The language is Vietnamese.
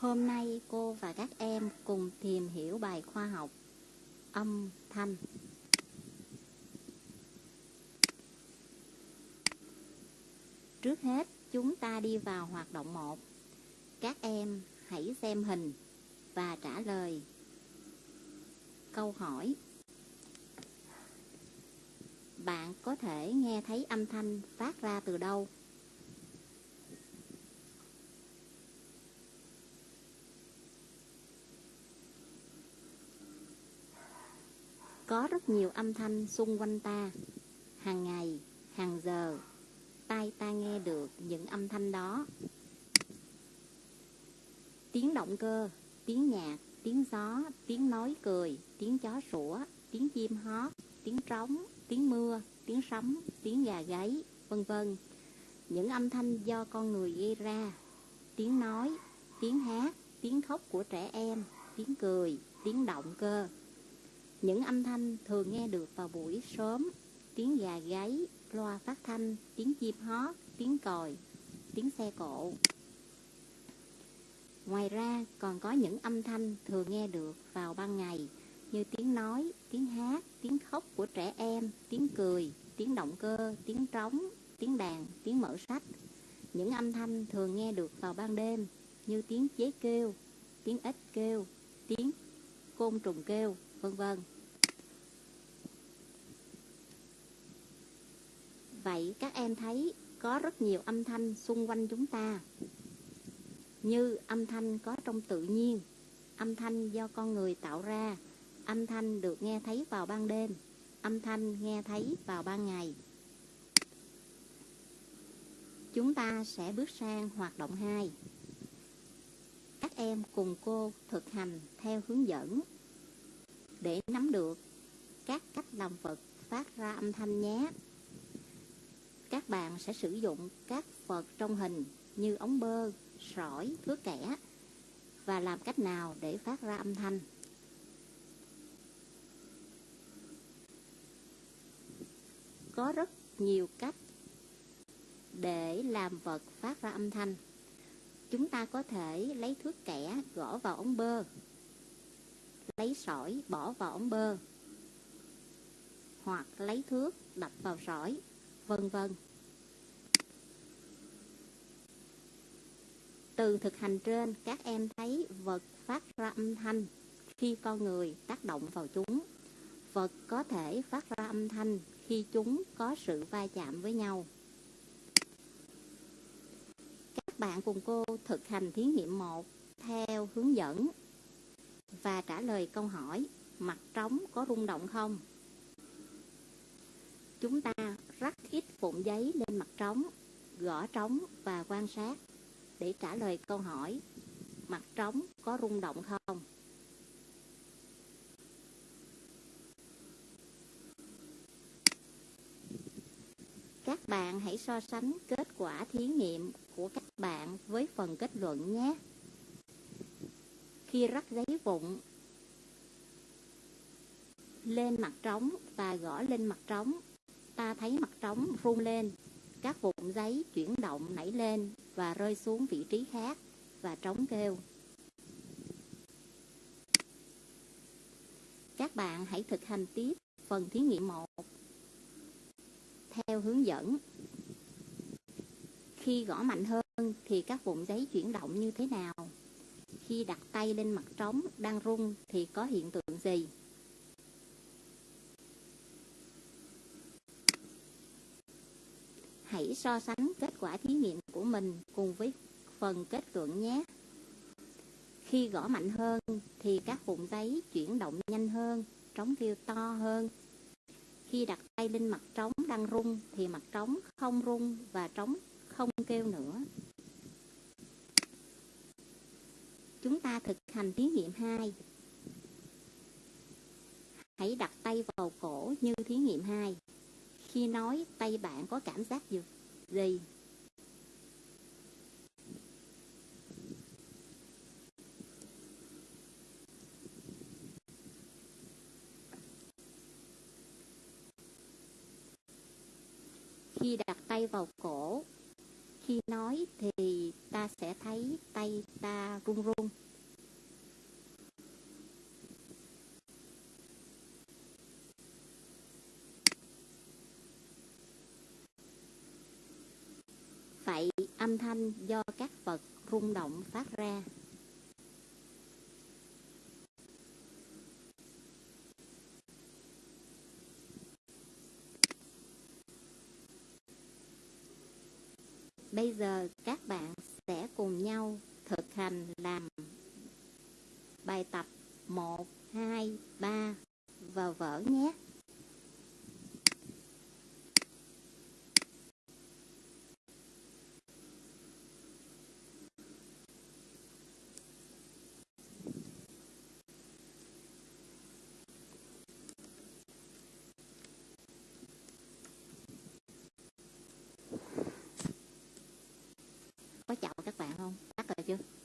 Hôm nay cô và các em cùng tìm hiểu bài khoa học âm thanh. Trước hết, chúng ta đi vào hoạt động 1. Các em hãy xem hình và trả lời câu hỏi. Bạn có thể nghe thấy âm thanh phát ra từ đâu? Có rất nhiều âm thanh xung quanh ta, hàng ngày, hàng giờ, tai ta nghe được những âm thanh đó. Tiếng động cơ, tiếng nhạc, tiếng gió, tiếng nói cười, tiếng chó sủa, tiếng chim hót, tiếng trống, tiếng mưa, tiếng sấm, tiếng gà gáy, vân vân. Những âm thanh do con người gây ra, tiếng nói, tiếng hát, tiếng khóc của trẻ em, tiếng cười, tiếng động cơ. Những âm thanh thường nghe được vào buổi sớm, tiếng gà gáy, loa phát thanh, tiếng chim hót, tiếng còi, tiếng xe cộ. Ngoài ra còn có những âm thanh thường nghe được vào ban ngày như tiếng nói, tiếng hát, tiếng khóc của trẻ em, tiếng cười, tiếng động cơ, tiếng trống, tiếng đàn, tiếng mở sách. Những âm thanh thường nghe được vào ban đêm như tiếng chế kêu, tiếng ếch kêu, tiếng côn trùng kêu, vân vân. Vậy các em thấy có rất nhiều âm thanh xung quanh chúng ta như âm thanh có trong tự nhiên, âm thanh do con người tạo ra, âm thanh được nghe thấy vào ban đêm, âm thanh nghe thấy vào ban ngày. Chúng ta sẽ bước sang hoạt động 2. Các em cùng cô thực hành theo hướng dẫn để nắm được các cách làm vật phát ra âm thanh nhé. Các bạn sẽ sử dụng các vật trong hình như ống bơ, sỏi, thước kẻ và làm cách nào để phát ra âm thanh. Có rất nhiều cách để làm vật phát ra âm thanh. Chúng ta có thể lấy thước kẻ gõ vào ống bơ, lấy sỏi bỏ vào ống bơ, hoặc lấy thước đập vào sỏi, vân vân. Từ thực hành trên, các em thấy vật phát ra âm thanh khi con người tác động vào chúng. Vật có thể phát ra âm thanh khi chúng có sự va chạm với nhau. Các bạn cùng cô thực hành thí nghiệm 1 theo hướng dẫn và trả lời câu hỏi mặt trống có rung động không? Chúng ta rắc ít vụn giấy lên mặt trống, gõ trống và quan sát để trả lời câu hỏi mặt trống có rung động không? Các bạn hãy so sánh kết quả thí nghiệm của các bạn với phần kết luận nhé. Khi rắc giấy vụn lên mặt trống và gõ lên mặt trống, ta thấy mặt trống rung lên, các vụn giấy chuyển động nảy lên và rơi xuống vị trí khác và trống kêu. Các bạn hãy thực hành tiếp phần thí nghiệm 1 theo hướng dẫn. Khi gõ mạnh hơn thì các vụn giấy chuyển động như thế nào? Khi đặt tay lên mặt trống đang rung thì có hiện tượng gì? Hãy so sánh kết quả thí nghiệm của mình cùng với phần kết luận nhé. Khi gõ mạnh hơn thì các vụn giấy chuyển động nhanh hơn, trống kêu to hơn. Khi đặt tay lên mặt trống đang rung thì mặt trống không rung và trống không kêu nữa. Chúng ta thực hành thí nghiệm 2. Hãy đặt tay vào cổ như thí nghiệm 2. Khi nói tay bạn có cảm giác gì? Khi đặt tay vào cổ, khi nói thì ta ta sẽ thấy tay ta run run. Vậy âm thanh do các vật rung động phát ra. Bây giờ các bạn sẽ cùng nhau thực hành làm bài tập 1, 2, 3 và vở nhé. Có chào